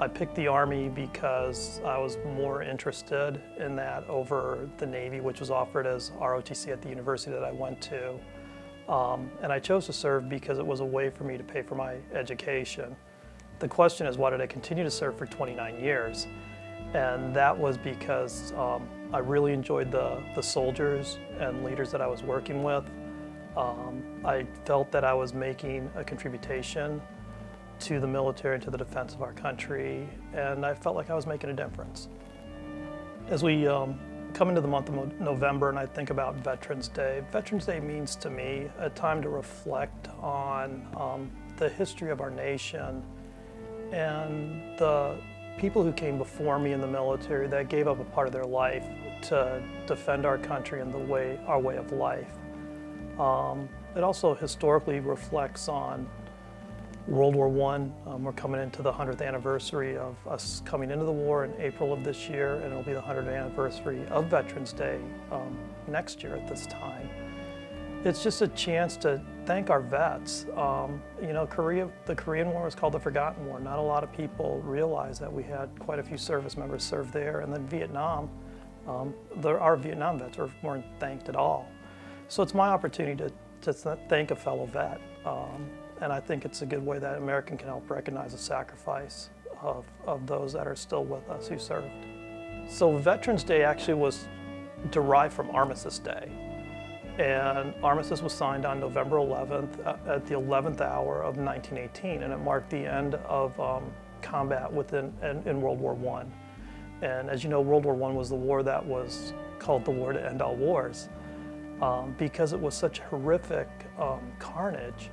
I picked the Army because I was more interested in that over the Navy, which was offered as ROTC at the university that I went to. Um, and I chose to serve because it was a way for me to pay for my education. The question is, why did I continue to serve for 29 years? And that was because um, I really enjoyed the, the soldiers and leaders that I was working with. Um, I felt that I was making a contribution to the military and to the defense of our country, and I felt like I was making a difference. As we um, come into the month of November and I think about Veterans Day, Veterans Day means to me a time to reflect on um, the history of our nation and the people who came before me in the military that gave up a part of their life to defend our country and the way, our way of life. Um, it also historically reflects on World War I. Um, we're coming into the 100th anniversary of us coming into the war in April of this year, and it'll be the 100th anniversary of Veterans Day um, next year at this time. It's just a chance to thank our vets. Um, you know, Korea, the Korean War was called the Forgotten War. Not a lot of people realize that we had quite a few service members serve there, and then Vietnam, um, our Vietnam vets were, weren't thanked at all. So it's my opportunity to, to thank a fellow vet. Um, and I think it's a good way that American can help recognize the sacrifice of, of those that are still with us who served. So Veterans Day actually was derived from Armistice Day. And Armistice was signed on November 11th at the 11th hour of 1918, and it marked the end of um, combat within in, in World War I. And as you know, World War I was the war that was called the war to end all wars um, because it was such horrific um, carnage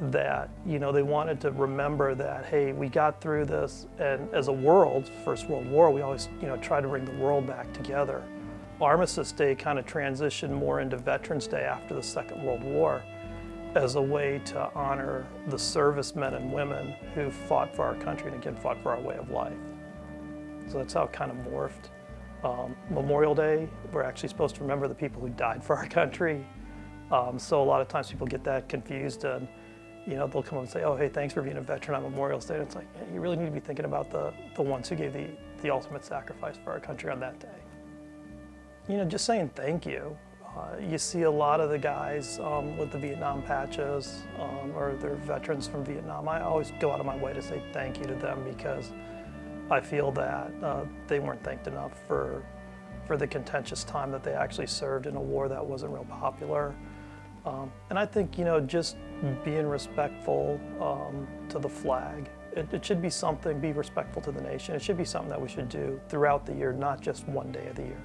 that you know they wanted to remember that hey we got through this and as a world first world war we always you know try to bring the world back together. Armistice day kind of transitioned more into veterans day after the second world war as a way to honor the servicemen and women who fought for our country and again fought for our way of life. So that's how it kind of morphed um, memorial day we're actually supposed to remember the people who died for our country um, so a lot of times people get that confused and you know, they'll come up and say, oh, hey, thanks for being a veteran on Memorial Day. And it's like, you really need to be thinking about the, the ones who gave the, the ultimate sacrifice for our country on that day. You know, just saying thank you. Uh, you see a lot of the guys um, with the Vietnam patches um, or they're veterans from Vietnam. I always go out of my way to say thank you to them because I feel that uh, they weren't thanked enough for, for the contentious time that they actually served in a war that wasn't real popular. Um, and I think, you know, just being respectful um, to the flag. It, it, should be something, be respectful to the nation. It should be something that we should do throughout the year, not just one day of the year.